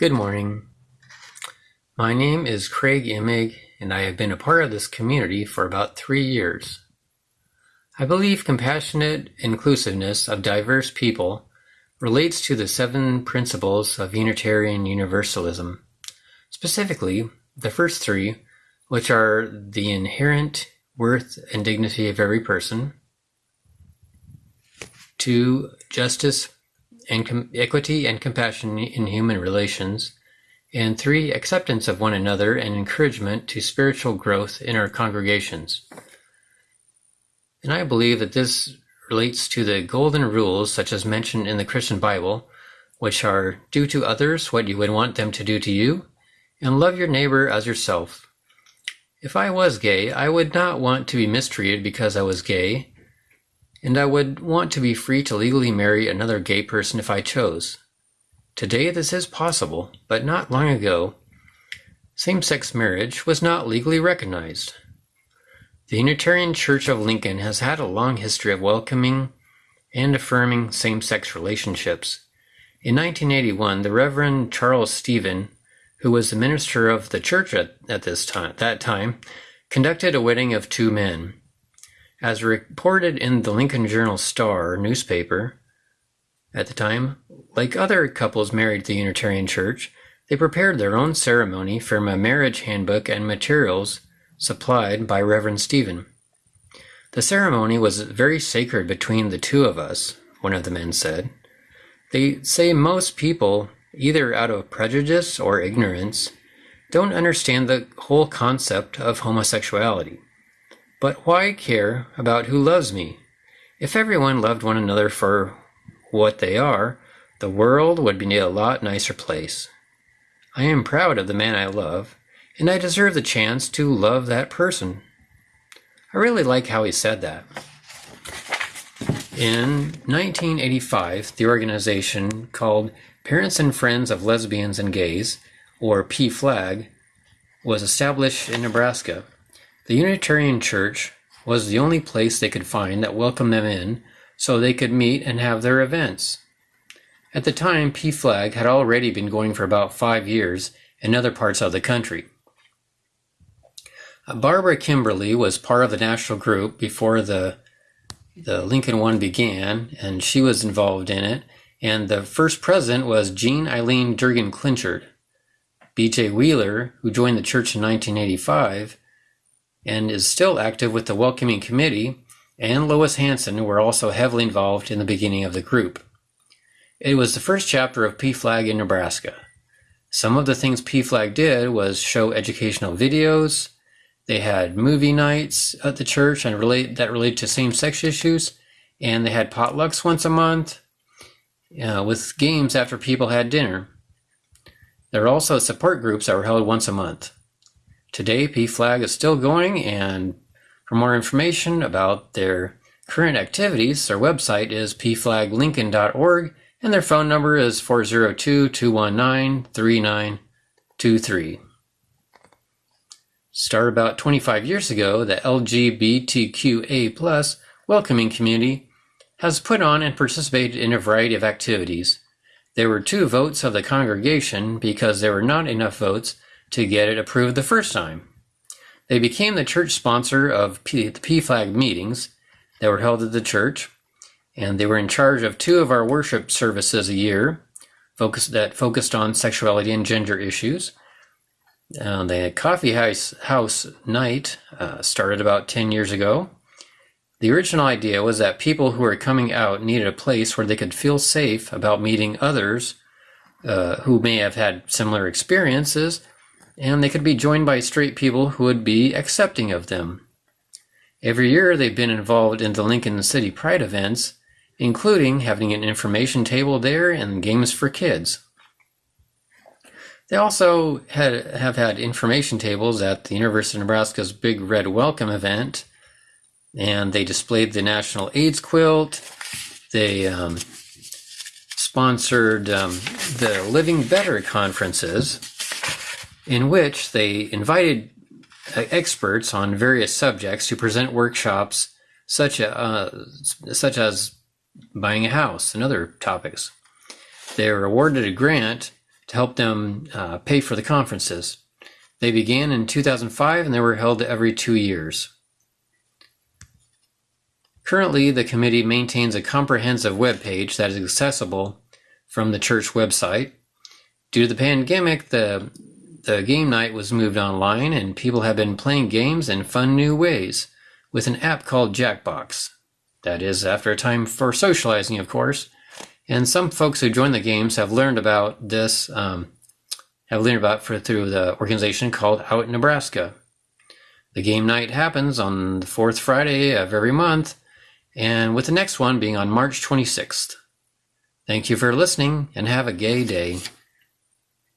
Good morning. My name is Craig Imig, and I have been a part of this community for about three years. I believe compassionate inclusiveness of diverse people relates to the seven principles of Unitarian Universalism, specifically the first three, which are the inherent worth and dignity of every person, two, justice and equity and compassion in human relations, and three, acceptance of one another and encouragement to spiritual growth in our congregations. And I believe that this relates to the golden rules, such as mentioned in the Christian Bible, which are do to others what you would want them to do to you, and love your neighbor as yourself. If I was gay, I would not want to be mistreated because I was gay, and I would want to be free to legally marry another gay person if I chose. Today this is possible, but not long ago, same-sex marriage was not legally recognized. The Unitarian Church of Lincoln has had a long history of welcoming and affirming same-sex relationships. In 1981, the Reverend Charles Stephen, who was the minister of the church at, at this time, that time, conducted a wedding of two men. As reported in the Lincoln Journal Star newspaper at the time, like other couples married to the Unitarian Church, they prepared their own ceremony from a marriage handbook and materials supplied by Reverend Stephen. The ceremony was very sacred between the two of us, one of the men said. They say most people, either out of prejudice or ignorance, don't understand the whole concept of homosexuality. But why care about who loves me? If everyone loved one another for what they are, the world would be a lot nicer place. I am proud of the man I love, and I deserve the chance to love that person. I really like how he said that. In 1985, the organization called Parents and Friends of Lesbians and Gays, or PFLAG, was established in Nebraska. The Unitarian Church was the only place they could find that welcomed them in so they could meet and have their events. At the time, PFLAG had already been going for about five years in other parts of the country. Uh, Barbara Kimberly was part of the national group before the the Lincoln one began, and she was involved in it. And the first president was Jean Eileen Durgan Clinchard. B.J. Wheeler, who joined the church in 1985, and is still active with the Welcoming Committee, and Lois Hanson were also heavily involved in the beginning of the group. It was the first chapter of PFLAG in Nebraska. Some of the things PFLAG did was show educational videos. They had movie nights at the church and relate that related to same-sex issues, and they had potlucks once a month uh, with games after people had dinner. There were also support groups that were held once a month. Today, PFLAG is still going, and for more information about their current activities, their website is pflaglincoln.org, and their phone number is 402 219 3923. Started about 25 years ago, the LGBTQA welcoming community has put on and participated in a variety of activities. There were two votes of the congregation because there were not enough votes to get it approved the first time. They became the church sponsor of P- the PFLAG meetings that were held at the church, and they were in charge of two of our worship services a year focused, that focused on sexuality and gender issues. Uh, the coffee house, house night uh, started about 10 years ago. The original idea was that people who were coming out needed a place where they could feel safe about meeting others uh, who may have had similar experiences and they could be joined by straight people who would be accepting of them. Every year they've been involved in the Lincoln City Pride events, including having an information table there and games for kids. They also had, have had information tables at the University of Nebraska's Big Red Welcome event, and they displayed the National AIDS quilt. They um, sponsored um, the Living Better conferences, in which they invited uh, experts on various subjects to present workshops such, uh, such as buying a house and other topics. They were awarded a grant to help them uh, pay for the conferences. They began in 2005 and they were held every two years. Currently, the committee maintains a comprehensive web page that is accessible from the church website. Due to the pandemic, the, the game night was moved online and people have been playing games in fun new ways with an app called Jackbox. That is, after a time for socializing, of course. And some folks who join the games have learned about this, um, have learned about for, through the organization called Out Nebraska. The game night happens on the fourth Friday of every month, and with the next one being on March 26th. Thank you for listening and have a gay day.